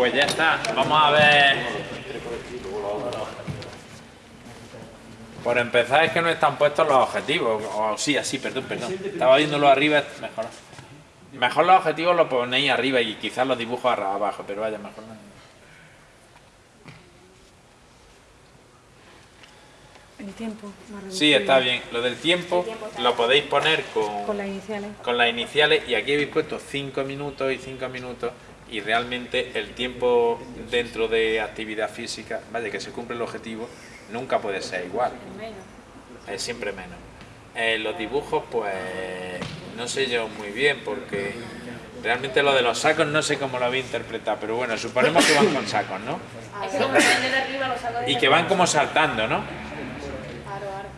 Pues ya está, vamos a ver... Por empezar es que no están puestos los objetivos, o sí, así, perdón, perdón. Estaba viéndolo arriba, mejor. Mejor los objetivos los ponéis arriba y quizás los dibujos abajo, pero vaya, mejor no. El tiempo. Sí, está bien. Lo del tiempo lo podéis poner con, Con las iniciales. con las iniciales y aquí habéis puesto 5 minutos y 5 minutos y realmente el tiempo dentro de actividad física, vaya que se cumple el objetivo, nunca puede ser igual. Es siempre menos. Eh, los dibujos, pues no sé yo muy bien porque realmente lo de los sacos no sé cómo lo había interpretado, pero bueno, suponemos que van con sacos, ¿no? Y que van como saltando, ¿no?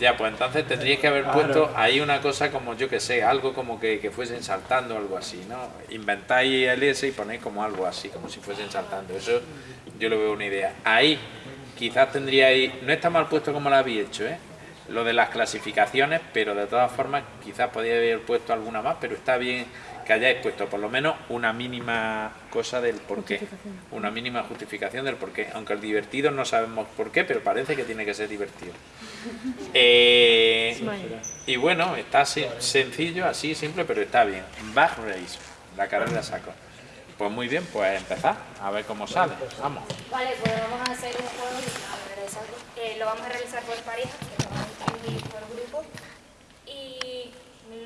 Ya, pues entonces tendríais que haber puesto ahí una cosa como, yo que sé, algo como que, que fuesen saltando o algo así, ¿no? Inventáis el S y ponéis como algo así, como si fuesen saltando. Eso yo lo veo una idea. Ahí quizás tendríais, no está mal puesto como lo habéis hecho, ¿eh? Lo de las clasificaciones, pero de todas formas quizás podíais haber puesto alguna más, pero está bien que hayáis puesto por lo menos una mínima cosa del porqué, una mínima justificación del porqué, aunque el divertido no sabemos por qué, pero parece que tiene que ser divertido. Eh, y bueno, está así, sencillo, así, simple, pero está bien. Back race, la carrera de saco. Pues muy bien, pues empezar, a ver cómo sale. Vamos. Vale, pues vamos a hacer un juego eh, lo vamos a realizar por pareja, que lo vamos a por grupo. Y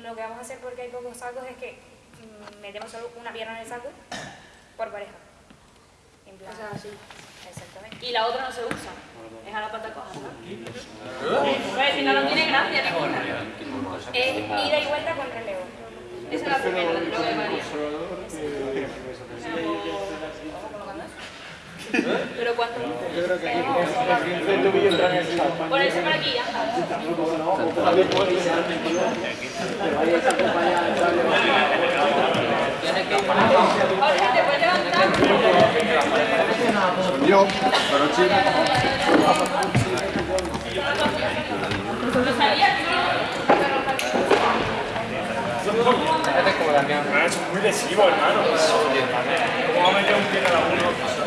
lo que vamos a hacer porque hay pocos sacos es que metemos solo una pierna en el saco por pareja. En plan, así. Exactamente. Y la otra no se usa. Es a la pata coja, ¿no? Pues si no, no tiene gracia ninguna. Es ida y vuelta con relevo. Esa es la primera, lo que María. Pero cuánto. Yo creo que Ponerse por aquí, ya. Yo, pero sí. Es muy lesivo, hermano. ¿Cómo va a meter un pie cada uno?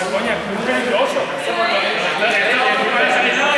por coña, es muy.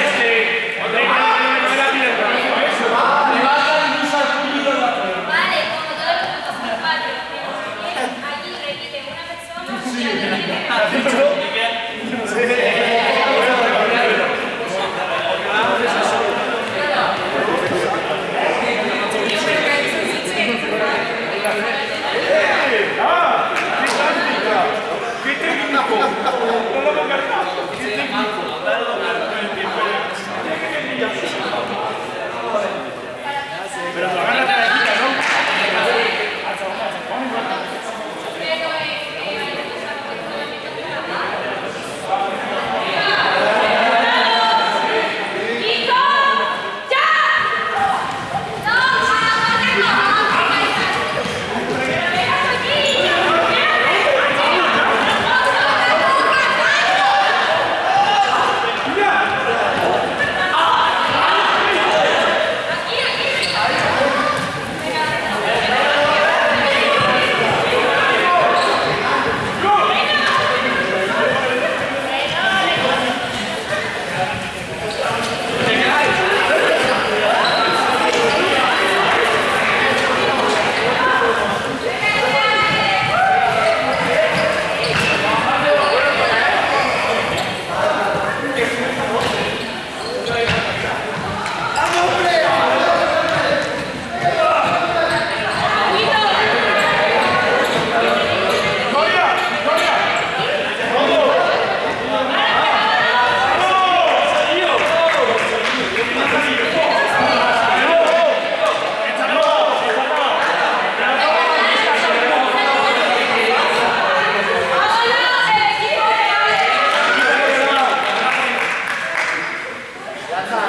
That's not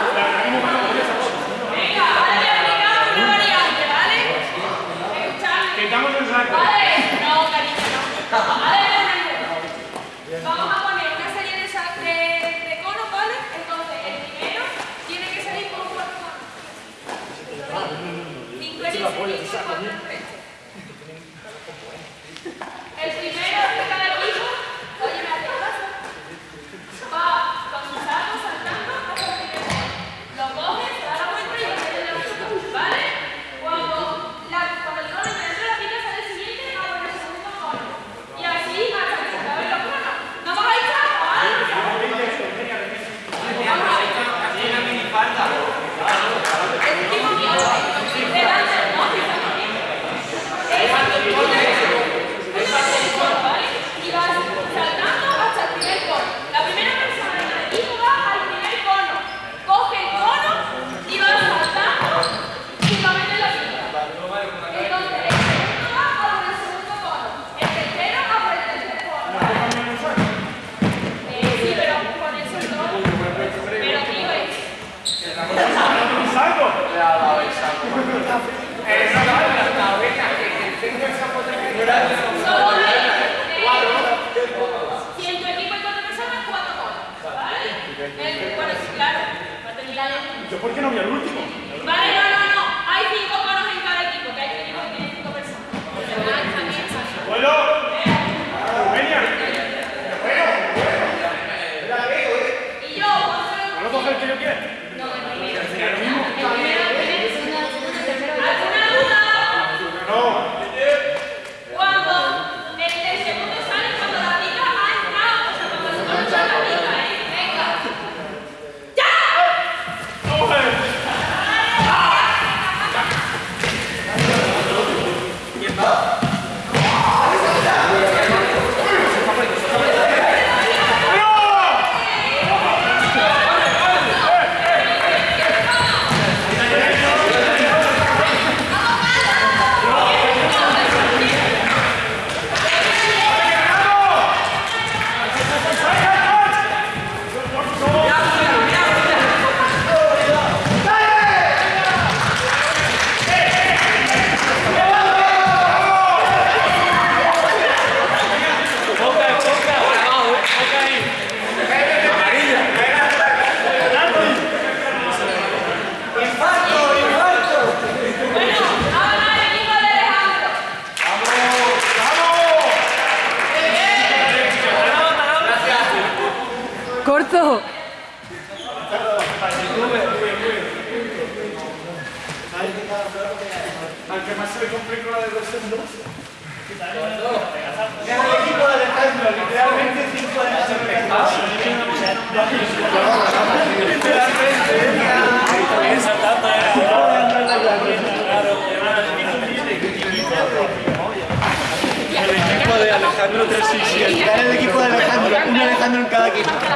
¿Yo por qué no voy al último? Vale, no, no, no. Hay cinco conos en cada equipo, que hay un equipo que tiene cinco personas. ¡Vuelo! ¡Rumenia! La ¿Y yo? ¿Puedo que yo quiera? No, el primero. El equipo de Alejandro, literalmente el equipo de El equipo de Alejandro 367. el equipo de Alejandro, un Alejandro en cada equipo.